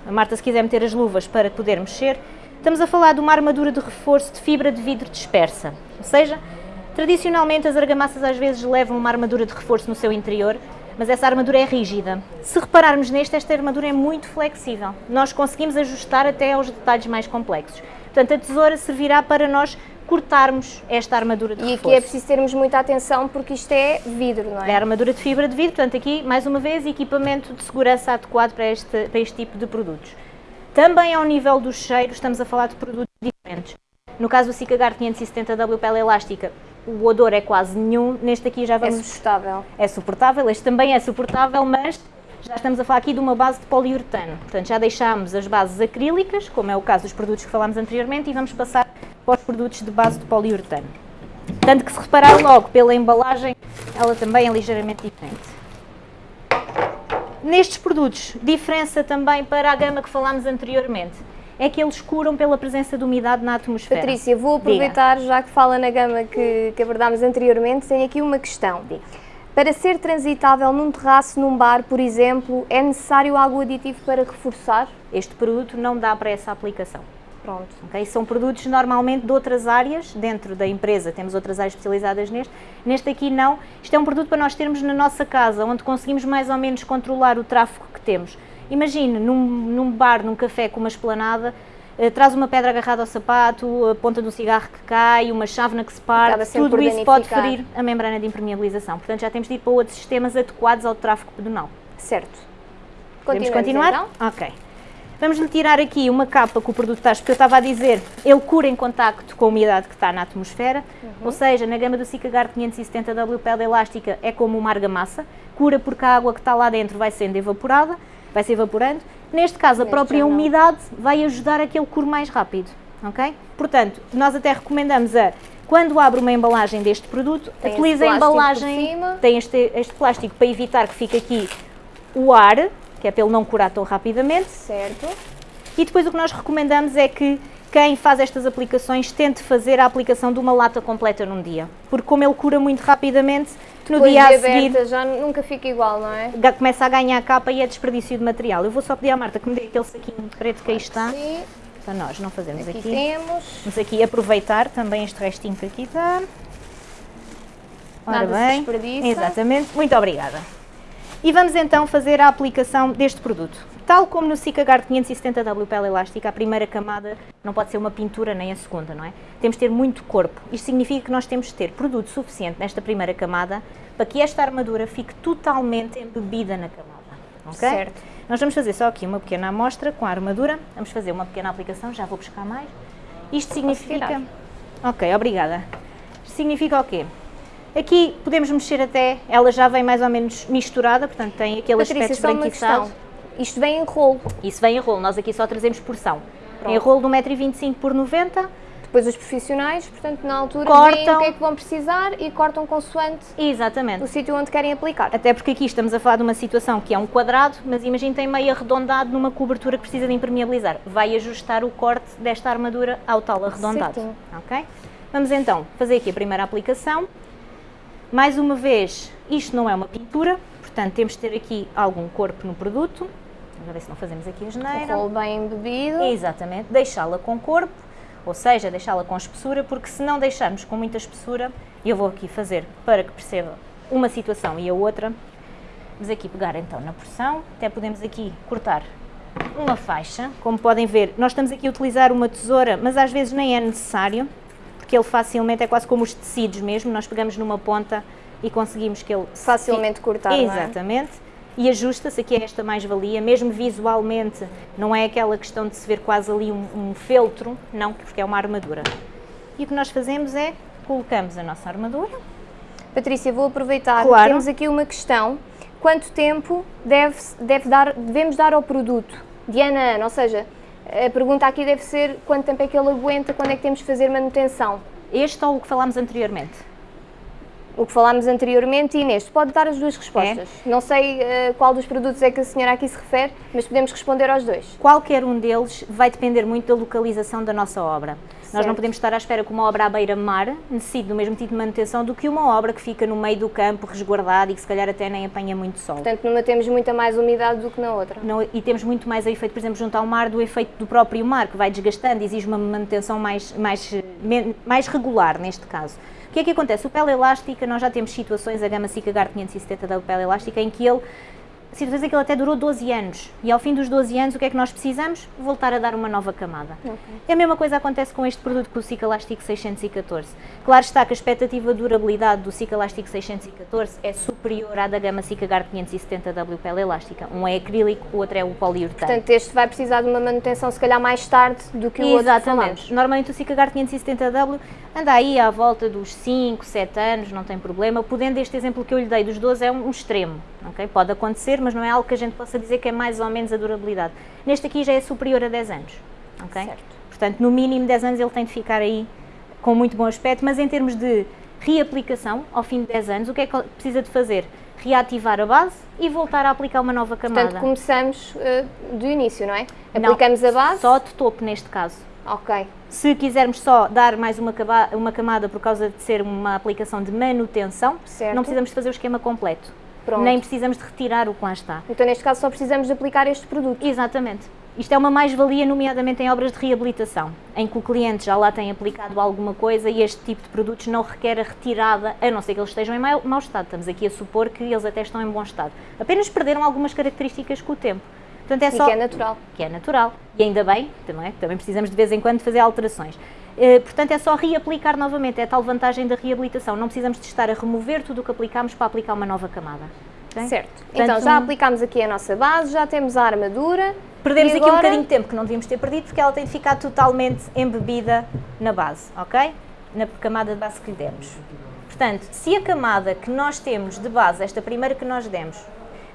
Speaker 2: A Marta, se quiser meter as luvas para poder mexer, estamos a falar de uma armadura de reforço de fibra de vidro dispersa. Ou seja, tradicionalmente as argamassas às vezes levam uma armadura de reforço no seu interior, mas essa armadura é rígida. Se repararmos neste, esta armadura é muito flexível. Nós conseguimos ajustar até aos detalhes mais complexos. Portanto, a tesoura servirá para nós cortarmos esta armadura de
Speaker 1: E
Speaker 2: reforço.
Speaker 1: aqui é preciso termos muita atenção porque isto é vidro, não
Speaker 2: É a armadura de fibra de vidro, portanto aqui, mais uma vez, equipamento de segurança adequado para este, para este tipo de produtos. Também ao nível dos cheiros, estamos a falar de produtos diferentes. No caso do Cicagard 570W pele elástica, o odor é quase nenhum, neste aqui já
Speaker 1: É
Speaker 2: vamos...
Speaker 1: suportável.
Speaker 2: É suportável, este também é suportável, mas já estamos a falar aqui de uma base de poliuretano. Portanto, já deixámos as bases acrílicas, como é o caso dos produtos que falámos anteriormente, e vamos passar para os produtos de base de poliuretano. Tanto que se reparar logo pela embalagem, ela também é ligeiramente diferente. Nestes produtos, diferença também para a gama que falámos anteriormente, é que eles curam pela presença de umidade na atmosfera.
Speaker 1: Patrícia, vou aproveitar, já que fala na gama que, que abordámos anteriormente, tenho aqui uma questão.
Speaker 2: Diga.
Speaker 1: Para ser transitável num terraço, num bar, por exemplo, é necessário algo aditivo para reforçar?
Speaker 2: Este produto não dá para essa aplicação.
Speaker 1: Pronto.
Speaker 2: ok? São produtos normalmente de outras áreas, dentro da empresa temos outras áreas especializadas neste, neste aqui não. Isto é um produto para nós termos na nossa casa, onde conseguimos mais ou menos controlar o tráfego que temos. Imagine, num, num bar, num café com uma esplanada, traz uma pedra agarrada ao sapato, a ponta de um cigarro que cai, uma chávena que se parte, tudo isso pode ferir a membrana de impermeabilização. Portanto, já temos de ir para outros sistemas adequados ao tráfego pedonal.
Speaker 1: Certo.
Speaker 2: Podemos continuar?
Speaker 1: então?
Speaker 2: Ok. Vamos lhe tirar aqui uma capa que o produto está, porque eu estava a dizer, ele cura em contacto com a umidade que está na atmosfera,
Speaker 1: Uhum.
Speaker 2: ou seja, na gama do Cicagard 570W pele elástica é como uma argamassa, cura porque a água que está lá dentro vai sendo evaporada, vai se evaporando. Neste caso, a própria umidade vai ajudar a que ele cure mais rápido, ok? Portanto, nós até recomendamos a, quando abre uma embalagem deste produto,
Speaker 1: Tem esse
Speaker 2: utilize a embalagem, tem este, este plástico para evitar que fique aqui o ar, que é para ele não curar tão rapidamente,
Speaker 1: Certo.
Speaker 2: e depois o que nós recomendamos é que quem faz estas aplicações tente fazer a aplicação de uma lata completa num dia. Porque como ele cura muito rapidamente, no
Speaker 1: Depois
Speaker 2: dia a seguir
Speaker 1: aberta já nunca fica igual, não é?
Speaker 2: começa a ganhar capa e é desperdício de material. Eu vou só pedir à Marta que me dê aquele saquinho de preto que aí está,
Speaker 1: Sim,
Speaker 2: para nós não fazermos
Speaker 1: aqui
Speaker 2: aqui.
Speaker 1: temos.
Speaker 2: Vamos aqui aproveitar também este restinho que aqui está. Ora
Speaker 1: Nada se
Speaker 2: bem,
Speaker 1: desperdiça.
Speaker 2: exatamente, muito obrigada. E vamos então fazer a aplicação deste produto. Tal como no Cicagard 570W pele elástica, a primeira camada não pode ser uma pintura nem a segunda, não é? Temos de ter muito corpo. Isto significa que nós temos de ter produto suficiente nesta primeira camada para que esta armadura fique totalmente embebida na camada. ok?
Speaker 1: Certo.
Speaker 2: Nós vamos fazer só aqui uma pequena amostra com a armadura. Vamos fazer uma pequena aplicação, já vou buscar mais. Isto significa... Ok, obrigada. Isto significa o quê? Aqui podemos mexer até, ela já vem mais ou menos misturada, portanto tem aquele
Speaker 1: Patrícia,
Speaker 2: aspecto
Speaker 1: questão. Isto vem em rolo.
Speaker 2: Isso vem em rolo, nós aqui só trazemos porção.
Speaker 1: Pronto.
Speaker 2: Em rolo de 1,25m por 90
Speaker 1: Depois os profissionais, portanto, na altura
Speaker 2: Cortam.
Speaker 1: veem o que é que vão precisar e cortam consoante
Speaker 2: Exatamente.
Speaker 1: o sítio onde querem aplicar.
Speaker 2: Até porque aqui estamos a falar de uma situação que é um quadrado, mas imagine tem meio arredondado numa cobertura que precisa de impermeabilizar. Vai ajustar o corte desta armadura ao tal arredondado.
Speaker 1: Certinho.
Speaker 2: Ok? Vamos então fazer aqui a primeira aplicação. Mais uma vez, isto não é uma pintura, portanto temos de ter aqui algum corpo no produto. Vamos ver se não fazemos aqui a
Speaker 1: O
Speaker 2: geneira.
Speaker 1: rolo bem embebido.
Speaker 2: Exatamente, deixá-la com corpo, ou seja, deixá-la com espessura, porque se não deixarmos com muita espessura, eu vou aqui fazer para que perceba uma situação e a outra, vamos aqui pegar então na porção, até podemos aqui cortar uma faixa, como podem ver, nós estamos aqui a utilizar uma tesoura, mas às vezes nem é necessário, porque ele facilmente é quase como os tecidos mesmo, nós pegamos numa ponta e conseguimos que ele se
Speaker 1: Facilmente cortar, não é?
Speaker 2: E ajusta-se, aqui é esta mais-valia, mesmo visualmente, não é aquela questão de se ver quase ali um, um feltro, não, porque é uma armadura. E o que nós fazemos é, colocamos a nossa armadura,
Speaker 1: Patrícia, vou aproveitar.
Speaker 2: Claro.
Speaker 1: Temos aqui uma questão. Quanto tempo deve, deve dar, devemos dar ao produto? De ano a ano, ou seja, a pergunta aqui deve ser quanto tempo é que ele aguenta, quando é que temos de fazer manutenção?
Speaker 2: Este ou o que falámos anteriormente?
Speaker 1: O que falámos anteriormente e neste, pode dar as duas respostas. Não sei uh, qual dos produtos é que a senhora aqui se refere, mas podemos responder aos dois.
Speaker 2: Qualquer um deles vai depender muito da localização da nossa obra. Nós não
Speaker 1: Certo.
Speaker 2: podemos estar à espera que uma obra à beira-mar necessite do mesmo tipo de manutenção do que uma obra que fica no meio do campo, resguardada e que se calhar até nem apanha muito sol.
Speaker 1: Portanto, numa temos muita mais umidade do que na outra.
Speaker 2: Não- e temos muito mais o efeito, por exemplo, junto ao mar, do efeito do próprio mar, que vai desgastando, exige uma manutenção mais, mais, eh, mais regular neste caso. O que é que acontece? O pele elástica, nós já temos situações, a gama Cicagar 570 da pele elástica, em que ele, situações em que ele até durou 12 anos, e ao fim dos 12 anos, o que é que nós precisamos? Voltar a dar uma nova camada. E a mesma coisa acontece com este produto, com o Cicalastic 614. Claro está que a expectativa de durabilidade do Cicalastic 614 é superior à da gama Cicagar 570W pele elástica. Um é acrílico, o outro é o poliuretano.
Speaker 1: Portanto, este vai precisar de uma manutenção se calhar mais tarde do que o outro que
Speaker 2: Exatamente. Normalmente o Cicagar 570W anda aí à volta dos 5, 7 anos, não tem problema. Podendo este exemplo que eu lhe dei dos 12 é um, extremo, ok? Pode acontecer, mas não é algo que a gente possa dizer que é mais ou menos a durabilidade. Neste aqui já é superior a 10 anos, ok?
Speaker 1: Certo.
Speaker 2: Portanto, no mínimo 10 anos ele tem de ficar aí com muito bom aspecto, mas em termos de reaplicação, ao fim de 10 anos, o que é que precisa de fazer? Reativar a base e voltar a aplicar uma nova camada.
Speaker 1: Portanto, começamos eh, do início, não é?
Speaker 2: Não,
Speaker 1: Aplicamos a base.
Speaker 2: Só de topo neste caso.
Speaker 1: Ok.
Speaker 2: Se quisermos só dar mais uma, uma camada por causa de ser uma aplicação de manutenção,
Speaker 1: Certo.
Speaker 2: não precisamos fazer o esquema completo.
Speaker 1: Pronto.
Speaker 2: Nem precisamos de retirar o que lá está.
Speaker 1: Então, neste caso, só precisamos de aplicar este produto.
Speaker 2: Exatamente. Isto é uma mais-valia, nomeadamente em obras de reabilitação, em que o cliente já lá tem aplicado alguma coisa e este tipo de produtos não requer a retirada, a não ser que eles estejam em mau, mau estado. Estamos aqui a supor que eles até estão em bom estado. Apenas perderam algumas características com o tempo. Portanto, é
Speaker 1: E
Speaker 2: só
Speaker 1: que é natural.
Speaker 2: que é natural. E ainda bem, também, também precisamos de vez em quando fazer alterações. Eh, portanto, é só reaplicar novamente, é a tal vantagem da reabilitação. Não precisamos de estar a remover tudo o que aplicámos para aplicar uma nova camada. ok?
Speaker 1: Certo.
Speaker 2: Portanto,
Speaker 1: então, já
Speaker 2: um-
Speaker 1: aplicámos aqui a nossa base, já temos a armadura.
Speaker 2: Perdemos aqui um bocadinho de tempo que não devíamos ter perdido porque ela tem de ficar totalmente embebida na base, ok? Na camada de base que lhe demos. Portanto, se a camada que nós temos de base, esta primeira que nós demos,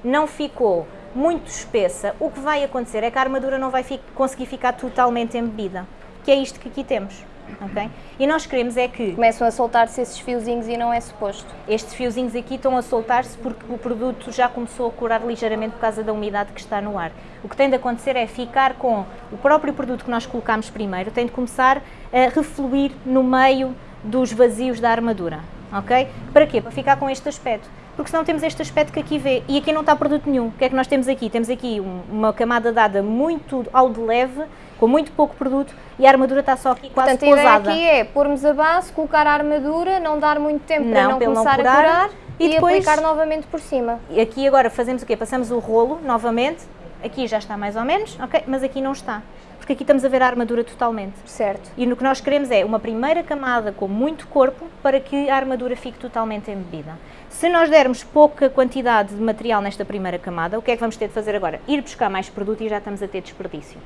Speaker 2: não ficou muito espessa, o que vai acontecer é que a armadura não vai fi- conseguir ficar totalmente embebida, que é isto que aqui temos, ok? E nós queremos é que
Speaker 1: Começam a soltar-se esses fiozinhos e não é suposto.
Speaker 2: estes fiozinhos aqui estão a soltar-se porque o produto já começou a curar ligeiramente por causa da umidade que está no ar. O que tem de acontecer é ficar com o próprio produto que nós colocámos primeiro, tem de começar a refluir no meio dos vazios da armadura, ok? Para quê? Para ficar com este aspecto. Porque senão temos este aspecto que aqui vê, e aqui não está produto nenhum. O que é que nós temos aqui? Temos aqui um- uma camada dada muito ao de leve, com muito pouco produto, e a armadura está só aqui quase
Speaker 1: Portanto, a ideia
Speaker 2: pousada.
Speaker 1: aqui é pormos a base, colocar a armadura, não dar muito tempo para
Speaker 2: Não,
Speaker 1: não
Speaker 2: para não
Speaker 1: começar
Speaker 2: curar,
Speaker 1: a curar
Speaker 2: e
Speaker 1: e,
Speaker 2: depois-
Speaker 1: aplicar novamente por cima.
Speaker 2: E aqui agora fazemos o quê? Passamos o rolo novamente, aqui já está mais ou menos, ok? Mas aqui não está, porque aqui estamos a ver a armadura totalmente.
Speaker 1: Certo.
Speaker 2: E no que nós queremos é uma primeira camada com muito corpo para que a armadura fique totalmente embebida. Se nós dermos pouca quantidade de material nesta primeira camada, o que é que vamos ter de fazer agora? Ir buscar mais produto e já estamos a ter desperdício.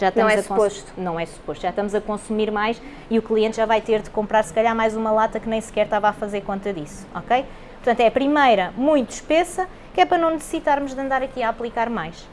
Speaker 2: Já estamos
Speaker 1: é suposto.
Speaker 2: Não é suposto. Já estamos a consumir mais e o cliente já vai ter de comprar se calhar mais uma lata que nem sequer estava a fazer conta disso, ok? Portanto, é a primeira muito espessa, que é para não necessitarmos de andar aqui a aplicar mais.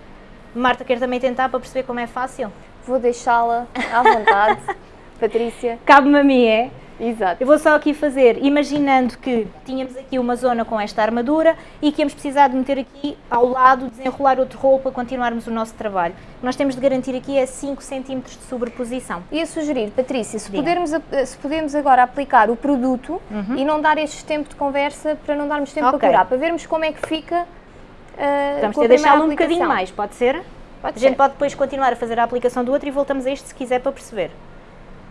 Speaker 2: Marta quer também tentar para perceber como é fácil?
Speaker 1: Vou deixá-la à vontade, Patrícia.
Speaker 2: Cabe-me a mim, é?
Speaker 1: Exato.
Speaker 2: Eu vou só aqui fazer, imaginando que tínhamos aqui uma zona com esta armadura e que íamos precisar de meter aqui ao lado, desenrolar outro rolo para continuarmos o nosso trabalho. O que nós temos de garantir aqui é 5 cm de sobreposição.
Speaker 1: Ia sugerir, Patrícia, se, pudermos, ap- se podemos agora aplicar o produto e não dar este tempo de conversa para não darmos tempo
Speaker 2: Uhum. Ok.
Speaker 1: para curar, para vermos como é que fica. ah,
Speaker 2: Vamos ter deixá-lo um bocadinho mais, pode ser?
Speaker 1: Pode
Speaker 2: a gente
Speaker 1: ser.
Speaker 2: pode depois continuar a fazer a aplicação do outro e voltamos a este se quiser para perceber.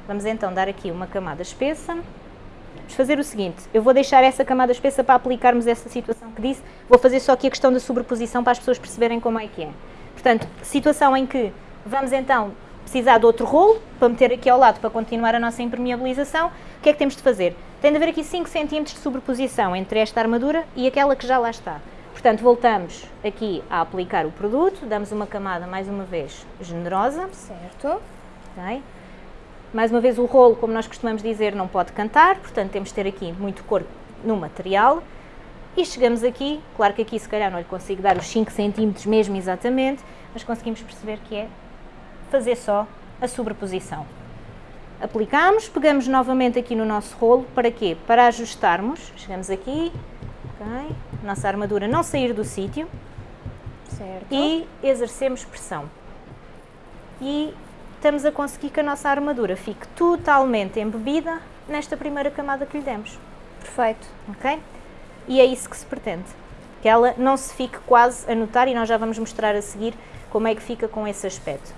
Speaker 2: Vamos então dar aqui uma camada espessa. Vamos fazer o seguinte, eu vou deixar essa camada espessa para aplicarmos essa situação que disse, vou fazer só aqui a questão da sobreposição para as pessoas perceberem como é que é. Portanto, situação em que vamos então precisar de outro rolo para meter aqui ao lado para continuar a nossa impermeabilização, o que é que temos de fazer? Tem de haver aqui 5 cm de sobreposição entre esta armadura e aquela que já lá está. Portanto, voltamos aqui a aplicar o produto, damos uma camada mais uma vez generosa,
Speaker 1: Certo.
Speaker 2: ok? Mais uma vez o rolo, como nós costumamos dizer, não pode cantar, portanto temos de ter aqui muito corpo no material e chegamos aqui, claro que aqui se calhar não lhe consigo dar os 5 cm mesmo exatamente, mas conseguimos perceber que é fazer só a sobreposição. Aplicamos, pegamos novamente aqui no nosso rolo, para quê? Para ajustarmos, chegamos aqui, ok, nossa armadura não sair do sítio e exercemos pressão. E estamos a conseguir que a nossa armadura fique totalmente embebida nesta primeira camada que lhe demos.
Speaker 1: Perfeito.
Speaker 2: Ok? E é isso que se pretende. Que ela não se fique quase a notar e nós já vamos mostrar a seguir como é que fica com esse aspecto.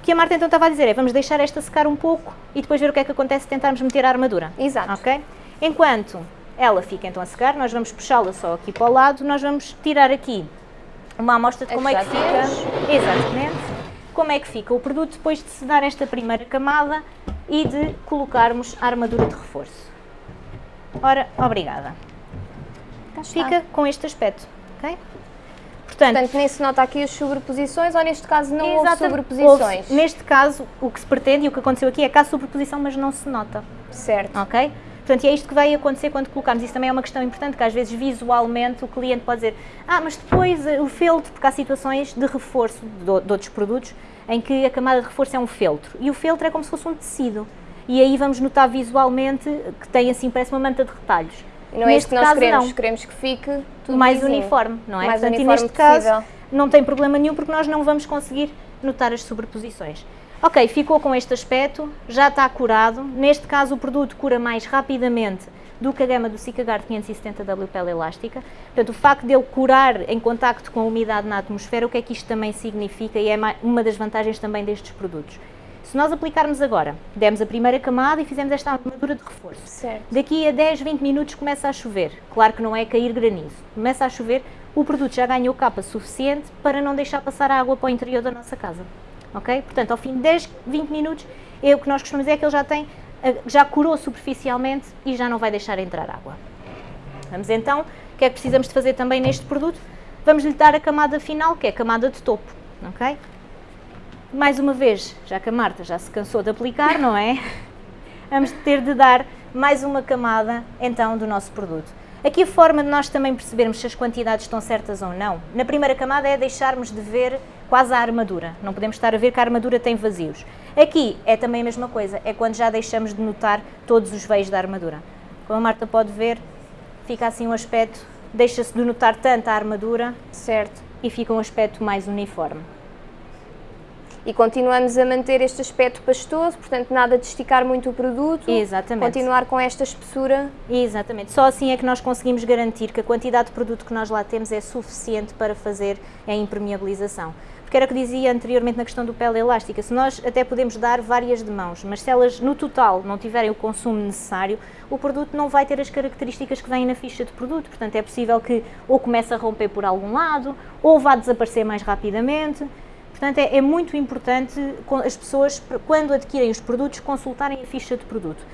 Speaker 2: O que a Marta então estava a dizer é, vamos deixar esta secar um pouco e depois ver o que é que acontece se tentarmos meter a armadura.
Speaker 1: Exato.
Speaker 2: Ok? Enquanto ela fica então a secar, nós vamos puxá-la só aqui para o lado, nós vamos tirar aqui uma amostra de como é que fica. Exatamente. Como é que fica o produto depois de se dar esta primeira camada e de colocarmos a armadura de reforço. Ora, obrigada. Fica com este aspecto, ok?
Speaker 1: Portanto, Portanto, nem se nota aqui as sobreposições ou neste caso não houve sobreposições? Houve,
Speaker 2: neste caso, o que se pretende e o que aconteceu aqui é que há sobreposição, mas não se nota.
Speaker 1: Certo.
Speaker 2: Ok? Portanto, e é isto que vai acontecer quando colocamos. Isso também é uma questão importante, que às vezes visualmente o cliente pode dizer ah, mas depois eh, o feltro, porque há situações de reforço de, de outros produtos em que a camada de reforço é um feltro. E o feltro é como se fosse um tecido. E aí vamos notar visualmente que tem assim, parece uma manta de retalhos.
Speaker 1: Não é isto que nós caso, queremos, não. queremos que fique tudo
Speaker 2: mais
Speaker 1: vizinho.
Speaker 2: uniforme, não é?
Speaker 1: Mais
Speaker 2: Portanto,
Speaker 1: uniforme
Speaker 2: e neste
Speaker 1: possível.
Speaker 2: caso não tem problema nenhum porque nós não vamos conseguir notar as sobreposições. Ok, ficou com este aspecto, já está curado. Neste caso o produto cura mais rapidamente do que a gama do Sikagard 570W pele elástica. Portanto, o facto dele curar em contacto com a umidade na atmosfera, o que é que isto também significa e é uma das vantagens também destes produtos. Se nós aplicarmos agora, demos a primeira camada e fizemos esta armadura de reforço.
Speaker 1: Certo.
Speaker 2: Daqui a 10, 20 minutos começa a chover. Claro que não é cair granizo. Começa a chover, o produto já ganhou capa suficiente para não deixar passar água para o interior da nossa casa. Ok? Portanto, ao fim de 10, 20 minutos, é o que nós costumamos dizer é que ele já tem, já curou superficialmente e já não vai deixar entrar água. Vamos então, o que é que precisamos de fazer também neste produto? Vamos lhe dar a camada final, que é a camada de topo. Ok? mais uma vez, já que a Marta já se cansou de aplicar, não é? Vamos ter de dar mais uma camada, então, do nosso produto. Aqui a forma de nós também percebermos se as quantidades estão certas ou não. Na primeira camada é deixarmos de ver quase a armadura. Não podemos estar a ver que a armadura tem vazios. Aqui é também a mesma coisa, é quando já deixamos de notar todos os veios da armadura. Como a Marta pode ver, fica assim um aspecto, deixa-se de notar tanto a armadura,
Speaker 1: certo,
Speaker 2: e fica um aspecto mais uniforme
Speaker 1: e continuamos a manter este aspecto pastoso, portanto nada de esticar muito o produto,
Speaker 2: Exatamente.
Speaker 1: continuar com esta espessura.
Speaker 2: Exatamente, só assim é que nós conseguimos garantir que a quantidade de produto que nós lá temos é suficiente para fazer a impermeabilização. Porque era o que dizia anteriormente na questão do pele elástica, se nós até podemos dar várias de mãos, mas se elas no total não tiverem o consumo necessário, o produto não vai ter as características que vêm na ficha de produto, portanto é possível que ou comece a romper por algum lado, ou vá desaparecer mais rapidamente, Portanto, é, é, muito importante as pessoas, quando adquirem os produtos, consultarem a ficha de produto.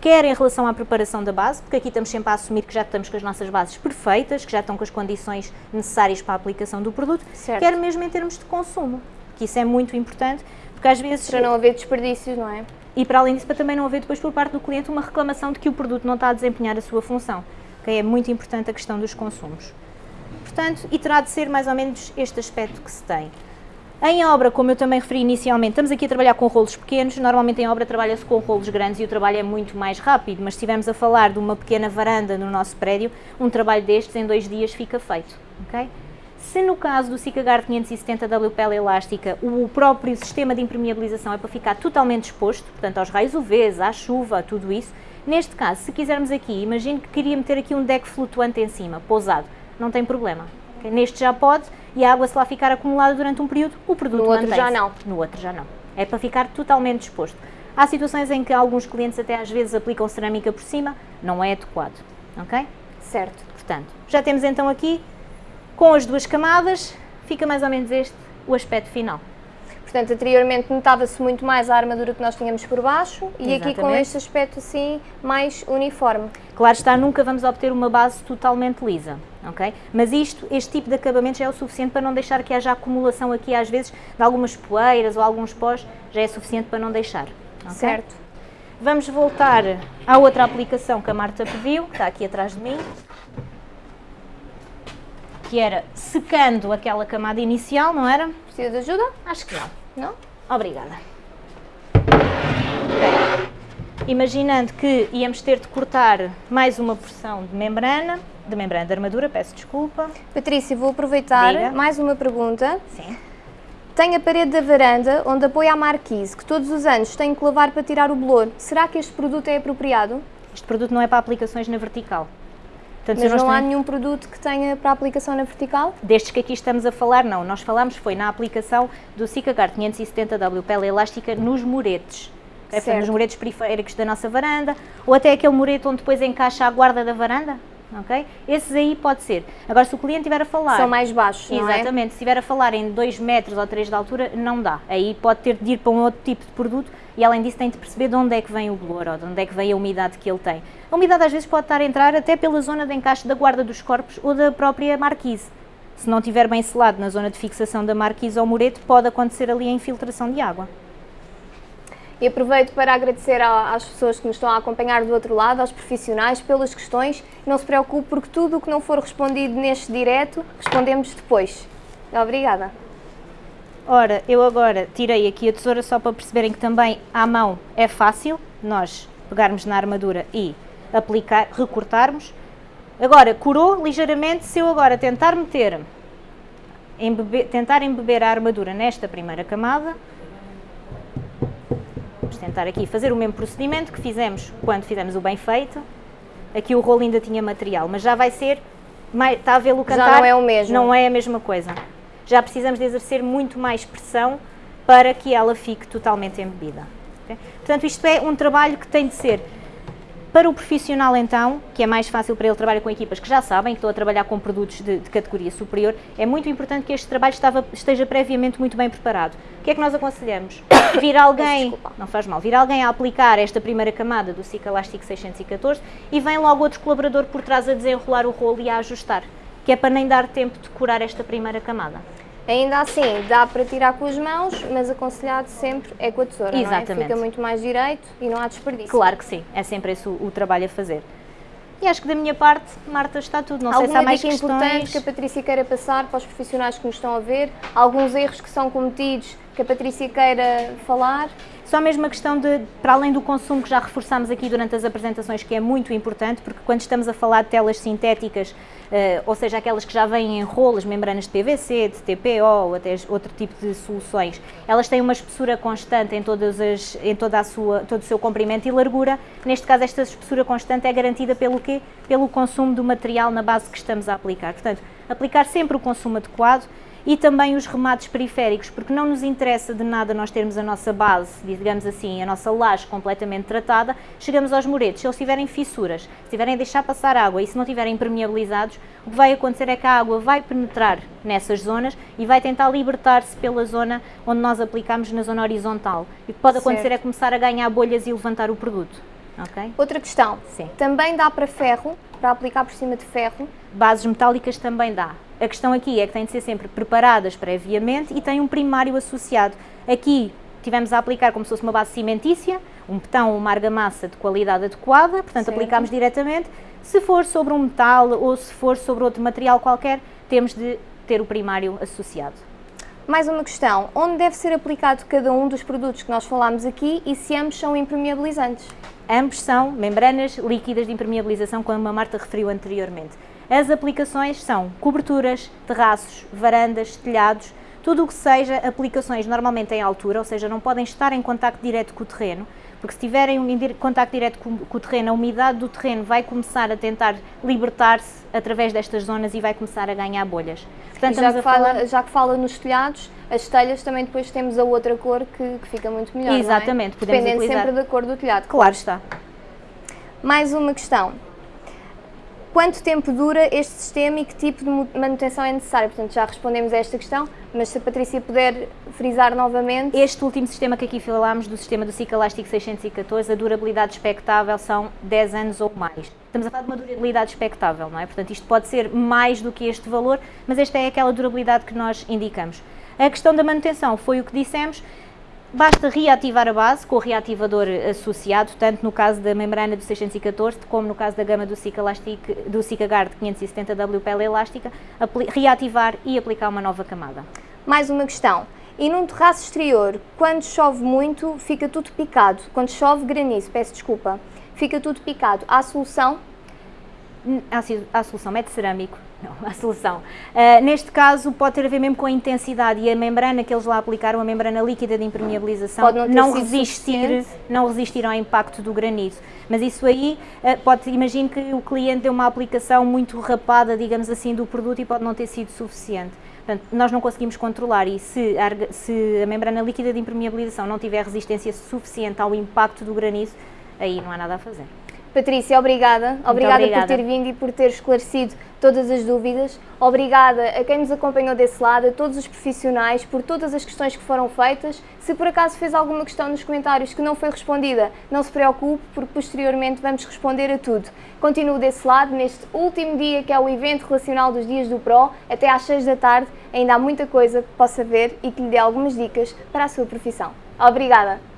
Speaker 2: Quer em relação à preparação da base, porque aqui estamos sempre a assumir que já estamos com as nossas bases perfeitas, que já estão com as condições necessárias para a aplicação do produto,
Speaker 1: certo.
Speaker 2: quer mesmo em termos de consumo, que isso é muito importante, porque às vezes...
Speaker 1: Para não haver desperdícios, não é?
Speaker 2: E para além disso, para também não haver depois por parte do cliente uma reclamação de que o produto não está a desempenhar a sua função. Okay? É muito importante a questão dos consumos. Portanto, e terá de ser mais ou menos este aspecto que se tem. Em obra, como eu também referi inicialmente, estamos aqui a trabalhar com rolos pequenos, normalmente em obra trabalha-se com rolos grandes e o trabalho é muito mais rápido, mas se estivermos a falar de uma pequena varanda no nosso prédio, um trabalho destes em dois dias fica feito, ok? Se no caso do Sikagard 570 WPL elástica, o próprio sistema de impermeabilização é para ficar totalmente exposto, portanto aos raios UVs, à chuva, a tudo isso, neste caso, se quisermos aqui, imagine que queria meter aqui um deck flutuante em cima, pousado, não tem problema, Neste já pode e a água se lá ficar acumulada durante um período, o produto
Speaker 1: No outro já não.
Speaker 2: No outro já não. É para ficar totalmente exposto. Há situações em que alguns clientes até às vezes aplicam cerâmica por cima, não é adequado, ok?
Speaker 1: Certo.
Speaker 2: Portanto, já temos então aqui, com as duas camadas, fica mais ou menos este o aspecto final.
Speaker 1: Portanto, anteriormente notava-se muito mais a armadura que nós tínhamos por baixo e Exatamente. aqui com este aspecto assim mais uniforme.
Speaker 2: Claro está, nunca vamos obter uma base totalmente lisa, Mas isto, este tipo de acabamento já é o suficiente para não deixar que haja acumulação aqui às vezes de algumas poeiras ou alguns pós, já é suficiente para não deixar. Okay?
Speaker 1: Certo.
Speaker 2: Vamos voltar à outra aplicação que a Marta pediu, que está aqui atrás de mim, que era secando aquela camada inicial, não era?
Speaker 1: Precisa de ajuda?
Speaker 2: Acho que não.
Speaker 1: Não?
Speaker 2: Obrigada. Ok. Imaginando que íamos ter de cortar mais uma porção de membrana, de membrana de armadura, peço desculpa.
Speaker 1: Patrícia, vou aproveitar
Speaker 2: Diga.
Speaker 1: mais uma pergunta.
Speaker 2: Sim.
Speaker 1: Tem a parede da varanda onde apoia a marquise, que todos os anos tenho que lavar para tirar o bolor. Será que este produto é apropriado?
Speaker 2: Este produto não é para aplicações na vertical. Portanto,
Speaker 1: Mas não há nenhum produto que tenha para aplicação na vertical?
Speaker 2: Destes que aqui estamos a falar, não. Nós falámos foi na aplicação do Sikagard 570W pele elástica nos muretes. É,
Speaker 1: Certo.
Speaker 2: nos muretes periféricos da nossa varanda, ou até aquele murete onde depois encaixa a guarda da varanda, ok? Esses aí pode ser. Agora, se o cliente estiver a falar...
Speaker 1: São mais baixos, não é?
Speaker 2: Exatamente, se estiver a falar em 2 metros ou 3 de altura, não dá. Aí pode ter de ir para um outro tipo de produto e além disso tem de perceber de onde é que vem o bolor ou de onde é que vem a umidade que ele tem. A umidade às vezes pode estar a entrar até pela zona de encaixe da guarda dos corpos ou da própria marquise. Se não estiver bem selado na zona de fixação da marquise ou murete, pode acontecer ali a infiltração de água.
Speaker 1: E aproveito para agradecer às pessoas que nos estão a acompanhar do outro lado, aos profissionais, pelas questões. Não se preocupe, porque tudo o que não for respondido neste direto, respondemos depois. Obrigada.
Speaker 2: Ora, eu agora tirei aqui a tesoura só para perceberem que também à mão é fácil nós pegarmos na armadura e aplicar, recortarmos. Agora, curou ligeiramente, se eu agora tentar meter, embeber, tentar embeber a armadura nesta primeira camada, tentar aqui fazer o mesmo procedimento que fizemos quando fizemos o bem feito. Aqui o rolo ainda tinha material, mas já vai ser, mais, está a vê-lo
Speaker 1: Já
Speaker 2: cantar?
Speaker 1: não é o mesmo.
Speaker 2: Não é a mesma coisa. Já precisamos de exercer muito mais pressão para que ela fique totalmente embebida. ok? Portanto, isto é um trabalho que tem de ser para o profissional, então, que é mais fácil para ele trabalhar com equipas que já sabem que estão a trabalhar com produtos de, de categoria superior, é muito importante que este trabalho estava- esteja previamente muito bem preparado. O que é que nós aconselhamos? Vir alguém, não faz mal, vir alguém a aplicar esta primeira camada do Cica Elastic 614 e vem logo outro colaborador por trás a desenrolar o rolo e a ajustar, que é para nem dar tempo de curar esta primeira camada.
Speaker 1: Ainda assim, dá para tirar com as mãos, mas aconselhado sempre é com a tesoura, é?
Speaker 2: Exatamente.
Speaker 1: Fica muito mais direito e não há desperdício.
Speaker 2: Claro que sim, é sempre esse o, o trabalho a fazer. E acho que da minha parte, Marta, está tudo. Não sei se há
Speaker 1: Alguma
Speaker 2: mais questões.
Speaker 1: importante que a Patrícia queira passar para os profissionais que nos estão a ver? Alguns erros que são cometidos que a Patrícia queira falar?
Speaker 2: Só mesmo a questão de, para além do consumo que já reforçámos aqui durante as apresentações, que é muito importante, porque quando estamos a falar de telas sintéticas, eh, ou seja, aquelas que já vêm em rolas, membranas de PVC, de TPO ou até outro tipo de soluções, elas têm uma espessura constante em, todas as, em toda a sua, todo o seu comprimento e largura. Neste caso, esta espessura constante é garantida pelo quê? Pelo consumo do material na base que estamos a aplicar. Portanto, aplicar sempre o consumo adequado e também os remates periféricos, porque não nos interessa de nada nós termos a nossa base, digamos assim, a nossa laje completamente tratada, chegamos aos muretes, se eles tiverem fissuras, se tiverem a deixar passar água e se não tiverem permeabilizados, o que vai acontecer é que a água vai penetrar nessas zonas e vai tentar libertar-se pela zona onde nós aplicamos na zona horizontal. E o que pode acontecer
Speaker 1: Certo.
Speaker 2: é começar a ganhar bolhas e levantar o produto. ok?
Speaker 1: Outra questão.
Speaker 2: Sim.
Speaker 1: Também dá para ferro, para aplicar por cima de ferro?
Speaker 2: Bases metálicas também dá. A questão aqui é que têm de ser sempre preparadas previamente e têm um primário associado. Aqui tivemos a aplicar como se fosse uma base cimentícia, um betão ou uma argamassa de qualidade adequada, portanto
Speaker 1: Certo.
Speaker 2: aplicámos diretamente. Se for sobre um metal ou se for sobre outro material qualquer, temos de ter o primário associado.
Speaker 1: Mais uma questão. Onde deve ser aplicado cada um dos produtos que nós falámos aqui e se ambos são impermeabilizantes?
Speaker 2: Ambos são membranas líquidas de impermeabilização, como a Marta referiu anteriormente. As aplicações são coberturas, terraços, varandas, telhados, tudo o que seja aplicações normalmente em altura, ou seja, não podem estar em contacto direto com o terreno, porque se tiverem um indi- contacto direto com, com o terreno, a umidade do terreno vai começar a tentar libertar-se através destas zonas e vai começar a ganhar bolhas. Portanto,
Speaker 1: já que,
Speaker 2: falar-
Speaker 1: fala, já que fala nos telhados, as telhas também depois temos a outra cor que, que fica muito melhor. é?
Speaker 2: Exatamente, podemos
Speaker 1: Dependendo
Speaker 2: utilizar-
Speaker 1: sempre da cor do telhado.
Speaker 2: Claro está.
Speaker 1: Mais uma questão. Quanto tempo dura este sistema e que tipo de manutenção é necessária? Portanto, já respondemos a esta questão, mas se a Patrícia puder frisar novamente.
Speaker 2: Este último sistema que aqui falámos, do sistema do Cica Elástico 614, a durabilidade expectável são 10 anos ou mais. Estamos a falar de uma durabilidade expectável, não é? Portanto, isto pode ser mais do que este valor, mas esta é aquela durabilidade que nós indicamos. A questão da manutenção foi o que dissemos. Basta reativar a base com o reativador associado, tanto no caso da membrana do 614 como no caso da gama do Cicalastic, do Cicagard 570W pele elástica, reativar e aplicar uma nova camada.
Speaker 1: Mais uma questão. E num terraço exterior, quando chove muito, fica tudo picado. Quando chove granizo, peço desculpa, fica tudo picado. Há solução?
Speaker 2: Há solução, mete cerâmico. Não, a solução. Uh, neste caso pode ter a ver mesmo com a intensidade e a membrana que eles lá aplicaram, a membrana líquida de impermeabilização,
Speaker 1: não,
Speaker 2: não resistir, não resistir ao impacto do granizo. Mas isso aí, uh, pode, imagino que o cliente deu uma aplicação muito rapada, digamos assim, do produto e pode não ter sido suficiente. Portanto, nós não conseguimos controlar e se a, se a membrana líquida de impermeabilização não tiver resistência suficiente ao impacto do granizo, aí não há nada a fazer.
Speaker 1: Patrícia, obrigada. Obrigada, obrigada, por ter vindo e por ter esclarecido todas as dúvidas. Obrigada a quem nos acompanhou desse lado, a todos os profissionais, por todas as questões que foram feitas. Se por acaso fez alguma questão nos comentários que não foi respondida, não se preocupe, porque posteriormente vamos responder a tudo. Continuo desse lado, neste último dia que é o evento relacional dos Dias do Pro, até às 6 da tarde. Ainda há muita coisa que possa ver e que lhe dê algumas dicas para a sua profissão. Obrigada!